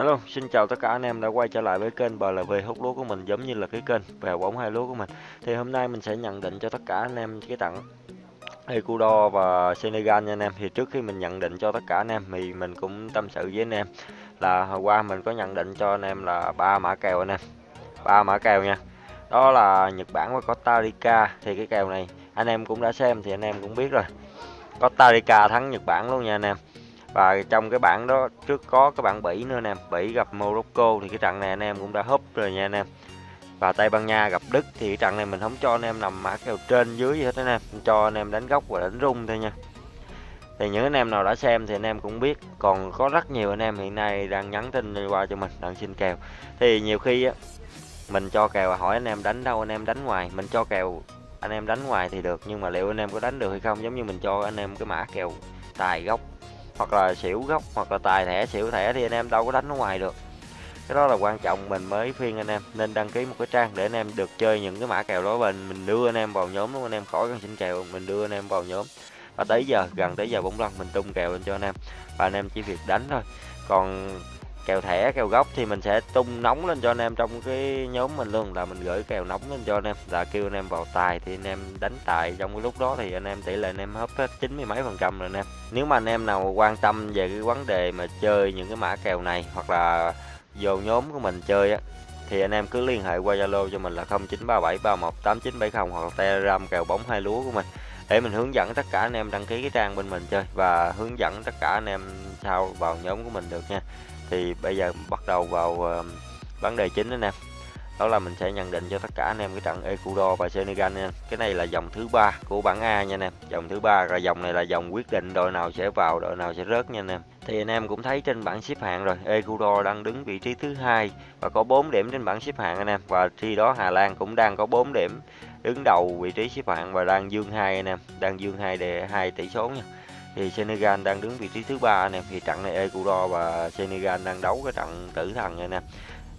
Hello, xin chào tất cả anh em đã quay trở lại với kênh BLV hút lúa của mình giống như là cái kênh về bóng hai lúa của mình. Thì hôm nay mình sẽ nhận định cho tất cả anh em cái trận Ecuador và Senegal nha anh em. Thì trước khi mình nhận định cho tất cả anh em thì mình cũng tâm sự với anh em là hôm qua mình có nhận định cho anh em là ba mã kèo anh em. Ba mã kèo nha. Đó là Nhật Bản và Costa Rica. Thì cái kèo này anh em cũng đã xem thì anh em cũng biết rồi. Costa Rica thắng Nhật Bản luôn nha anh em và trong cái bảng đó trước có cái bảng Bỉ nữa nè Bỉ gặp Morocco thì cái trận này anh em cũng đã húp rồi nha anh em và Tây Ban Nha gặp Đức thì cái trận này mình không cho anh em nằm mã kèo trên dưới gì hết anh em cho anh em đánh góc và đánh rung thôi nha thì những anh em nào đã xem thì anh em cũng biết còn có rất nhiều anh em hiện nay đang nhắn tin qua cho mình đang xin kèo thì nhiều khi á mình cho kèo hỏi anh em đánh đâu anh em đánh ngoài mình cho kèo anh em đánh ngoài thì được nhưng mà liệu anh em có đánh được hay không giống như mình cho anh em cái mã kèo tài gốc hoặc là xỉu gốc, hoặc là tài thẻ, xỉu thẻ thì anh em đâu có đánh ở ngoài được. Cái đó là quan trọng, mình mới phiên anh em, nên đăng ký một cái trang để anh em được chơi những cái mã kèo đó mình mình đưa anh em vào nhóm luôn anh em khỏi cần xin kèo, mình đưa anh em vào nhóm. Và tới giờ, gần tới giờ bóng lăn mình tung kèo lên cho anh em, và anh em chỉ việc đánh thôi. Còn kèo thẻ, kèo gốc thì mình sẽ tung nóng lên cho anh em trong cái nhóm mình luôn, là mình gửi kèo nóng lên cho anh em. Là kêu anh em vào tài thì anh em đánh tài. Trong cái lúc đó thì anh em tỷ lệ anh em hấp hết chín mươi mấy phần trăm rồi anh em. Nếu mà anh em nào quan tâm về cái vấn đề mà chơi những cái mã kèo này, hoặc là vô nhóm của mình chơi á, thì anh em cứ liên hệ qua Zalo cho mình là 0937318970 hoặc là Telegram kèo bóng hai lúa của mình. Để mình hướng dẫn tất cả anh em đăng ký cái trang bên mình chơi và hướng dẫn tất cả anh em sao vào nhóm của mình được nha thì bây giờ bắt đầu vào ờ, vấn đề chính anh em đó là mình sẽ nhận định cho tất cả anh em cái trận Ecuador và Senegal nha. Cái này là dòng thứ ba của bảng A nha anh em dòng thứ ba là dòng này là dòng quyết định đội nào sẽ vào, đội nào sẽ rớt nha anh em thì anh em cũng thấy trên bảng xếp hạng rồi, Ecuador đang đứng vị trí thứ hai và có 4 điểm trên bảng xếp hạng anh em. Và khi đó Hà Lan cũng đang có 4 điểm đứng đầu vị trí xếp hạng và đang dương hai anh em, đang dương hai để hai tỷ số nha thì Senegal đang đứng vị trí thứ ba anh em thì trận này Ecuador và Senegal đang đấu cái trận tử thần anh em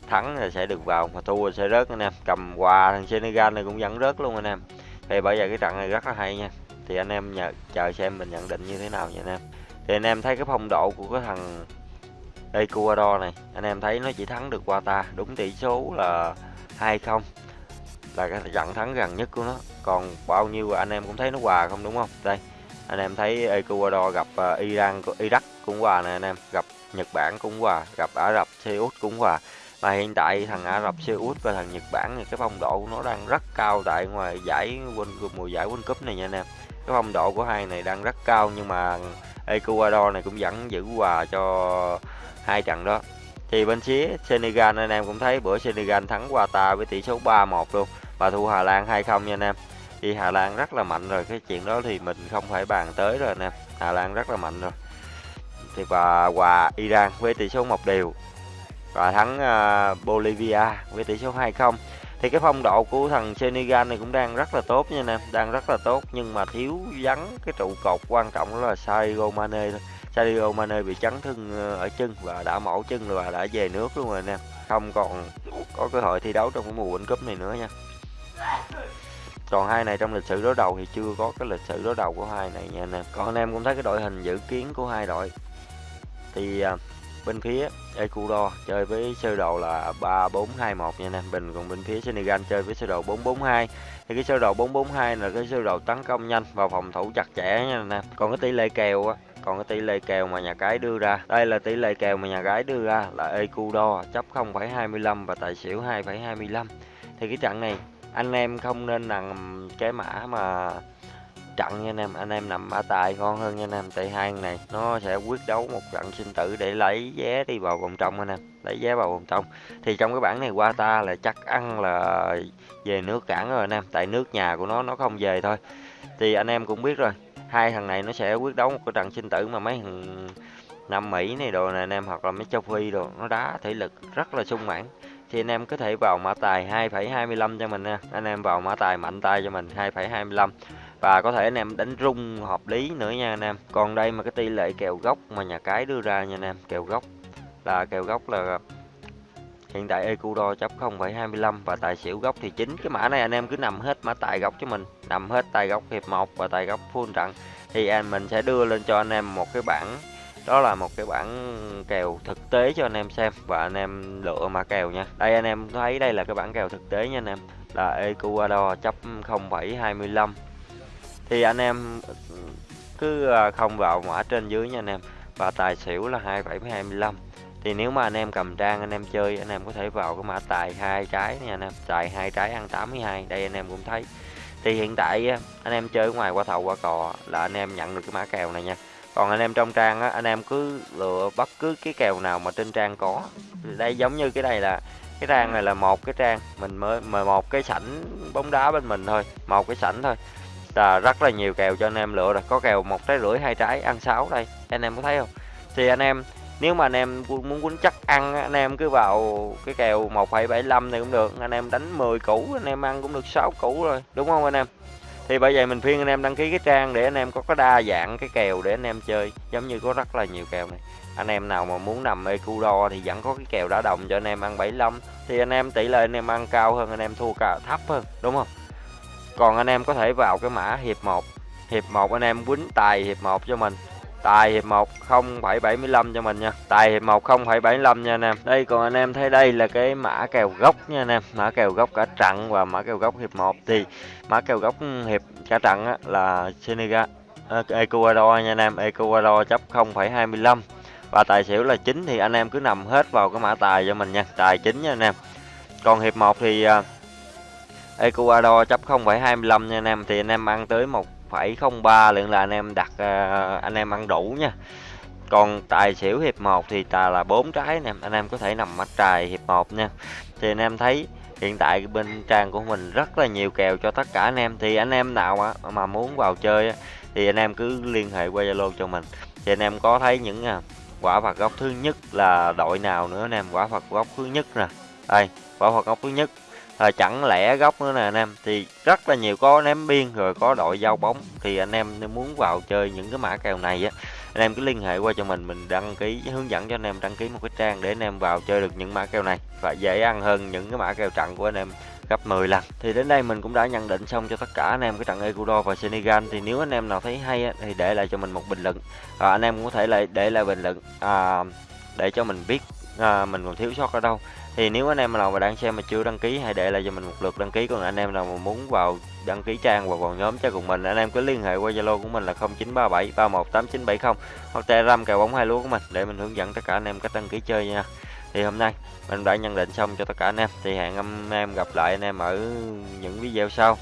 thắng là sẽ được vào mà thua sẽ rớt anh em cầm quà thằng Senegal này cũng vẫn rớt luôn anh em thì bây giờ cái trận này rất là hay nha. Thì anh em nhờ, chờ xem mình nhận định như thế nào nha anh em thì anh em thấy cái phong độ của cái thằng Ecuador này anh em thấy nó chỉ thắng được qua ta. Đúng tỷ số là 2-0 là cái trận thắng gần nhất của nó. Còn bao nhiêu anh em cũng thấy nó hòa không đúng không? Đây anh em thấy Ecuador gặp uh, Iran Iraq cũng hòa nè anh em gặp Nhật Bản cũng hòa gặp Ả Rập Xê Út cũng hòa. Mà hiện tại thằng Ả Rập Xê Út và thằng Nhật Bản thì cái phong độ của nó đang rất cao tại ngoài giải mùa giải World Cup này nha anh em. Cái phong độ của hai này đang rất cao nhưng mà Ecuador này cũng vẫn giữ hòa cho hai trận đó. Thì bên phía Senegal anh em cũng thấy bữa Senegal thắng Qatar với tỷ số 3-1 luôn và thua Hà Lan 2-0 nha anh em thì Hà Lan rất là mạnh rồi cái chuyện đó thì mình không phải bàn tới rồi nè. Hà Lan rất là mạnh rồi. Thì và hòa Iran với tỷ số một đều. Và thắng uh, Bolivia với tỷ số 2-0 thì cái phong độ của thằng Senegal này cũng đang rất là tốt nha nè đang rất là tốt nhưng mà thiếu vắng cái trụ cột quan trọng đó là Sadio Mane thôi. Sadio Mane bị chấn thương ờ, ở chân và đã mổ chân và đã về nước luôn rồi nè. Không còn có cơ hội thi đấu trong cái mùa World Cup này nữa nha còn hai này trong lịch sử đối đầu thì chưa có cái lịch sử đối đầu của hai này nha anh em. Còn anh em cũng thấy cái đội hình dự kiến của hai đội. Thì à, bên phía Ecuador chơi với sơ đồ là 3421 nha anh em. Bình còn bên phía Senegal chơi với sơ đồ 442 thì cái sơ đồ 442 là cái sơ đồ tấn công nhanh và phòng thủ chặt chẽ nha anh em. Còn cái tỷ lệ kèo á còn cái tỷ lệ kèo mà nhà cái đưa ra. Đây là tỷ lệ kèo mà nhà cái đưa ra là Ecuador chấp 0,25 và tài xỉu 2,25 thì cái trận này anh em không nên nằm cái mã mà trận nha anh em. Anh em nằm mã tài ngon hơn nha anh em. Tại hai này, nó sẽ quyết đấu một trận sinh tử để lấy vé đi vào vòng trong anh em. Lấy vé vào vòng trong. Thì trong cái bảng này qua ta là chắc ăn là về nước cản rồi anh em. Tại nước nhà của nó nó không về thôi. Thì anh em cũng biết rồi, hai thằng này nó sẽ quyết đấu một cái trận sinh tử mà mấy thằng Nam Mỹ này đồ này anh em, hoặc là mấy châu Phi đồ, nó đá thể lực rất là sung mãn thì anh em có thể vào mã tài 2,25 cho mình nha. Anh em vào mã tài mạnh tay cho mình 2,25 và có thể anh em đánh rung hợp lý nữa nha anh em. Còn đây mà cái tỷ lệ kèo gốc mà nhà cái đưa ra nha anh em. Kèo gốc là kèo gốc là hiện tại Ecuador chấp 0,25 và tài xỉu gốc thì chính cái mã này anh em cứ nằm hết mã tài gốc cho mình. Nằm hết tài gốc hiệp 1 và tài gốc full trận. Thì anh mình sẽ đưa lên cho anh em một cái bảng đó là một cái bản kèo thực tế cho anh em xem và anh em lựa mã kèo nha đây anh em thấy đây là cái bản kèo thực tế nha anh em là Ecuador chấp 0,25 thì anh em cứ không vào mã trên dưới nha anh em và tài xỉu là 2,25 thì nếu mà anh em cầm trang anh em chơi anh em có thể vào cái mã tài hai trái nha anh em tài hai trái ăn 82 đây anh em cũng thấy thì hiện tại anh em chơi ngoài qua thầu qua cò là anh em nhận được cái mã kèo này nha còn anh em trong trang á anh em cứ lựa bất cứ cái kèo nào mà trên trang có. Đây giống như cái này là cái trang này là một cái trang mình mới mời một cái sảnh bóng đá bên mình thôi một cái sảnh thôi. Là rất là nhiều kèo cho anh em lựa rồi có kèo một trái rưỡi hai trái ăn sáu đây anh em có thấy không? Thì anh em nếu mà anh em muốn quýnh chắc ăn anh em cứ vào cái kèo 1,75 này cũng được anh em đánh 10 củ anh em ăn cũng được 6 củ rồi đúng không anh em? Thì bởi vậy mình khuyên anh em đăng ký cái trang để anh em có cái đa dạng, cái kèo để anh em chơi. Giống như có rất là nhiều kèo này. Anh em nào mà muốn nằm Ecuador thì vẫn có cái kèo đá đồng cho anh em ăn 75 thì anh em tỷ lệ anh em ăn cao hơn, anh em thua cả, thấp hơn, đúng không? Còn anh em có thể vào cái mã hiệp 1 hiệp 1 anh em quýnh tài hiệp 1 cho mình. Tài hiệp 1 0,75 cho mình nha. Tài hiệp 1 0,75 nha anh em. Đây còn anh em thấy đây là cái mã kèo gốc nha anh em. Mã kèo gốc cả trận và mã kèo gốc hiệp 1 thì mã kèo gốc hiệp cả trận á, là Senegal ờ, Ecuador nha anh em. Ecuador chấp 0,25 và tài xỉu là 9 thì anh em cứ nằm hết vào cái mã tài cho mình nha. Tài chính nha anh em. Còn hiệp 1 thì ờ, Ecuador chấp 0,25 nha anh em thì anh em ăn tới một 1,03 lượng là anh em đặt à, anh em ăn đủ nha. Còn tài xỉu hiệp 1 thì tà là bốn trái nè anh em có thể nằm mắt trài hiệp 1 nha. Thì anh em thấy hiện tại bên trang của mình rất là nhiều kèo cho tất cả anh em. Thì anh em nào mà, muốn vào chơi thì anh em cứ liên hệ qua Zalo cho mình. Thì anh em có thấy những à, quả phạt góc thứ nhất là đội nào nữa anh em? Quả phạt góc thứ nhất nè. Đây quả phạt góc thứ nhất à, chẳng lẽ góc nữa nè anh em? Thì rất là nhiều có ném biên rồi có đội giao bóng. Thì anh em nếu muốn vào chơi những cái mã kèo này á anh em cứ liên hệ qua cho mình mình đăng ký hướng dẫn cho anh em đăng ký một cái trang để anh em vào chơi được những mã kèo này. Và dễ ăn hơn những cái mã kèo trận của anh em gấp 10 lần. Thì đến đây mình cũng đã nhận định xong cho tất cả anh em cái trận Ecuador và Senegal. Thì nếu anh em nào thấy hay á, thì để lại cho mình một bình luận. Và anh em cũng có thể lại để lại bình luận à, để cho mình biết à, mình còn thiếu sót ở đâu thì nếu anh em nào mà đang xem mà chưa đăng ký, hãy để lại cho mình một lượt đăng ký. Còn anh em nào mà muốn vào đăng ký trang và vào nhóm chơi cùng mình, anh em cứ liên hệ qua zalo của mình là 0937 318970 hoặc telegram kèo bóng hai lúa của mình để mình hướng dẫn tất cả anh em cách đăng ký chơi nha. Thì hôm nay mình đã nhận định xong cho tất cả anh em. Thì hẹn anh em gặp lại anh em ở những video sau.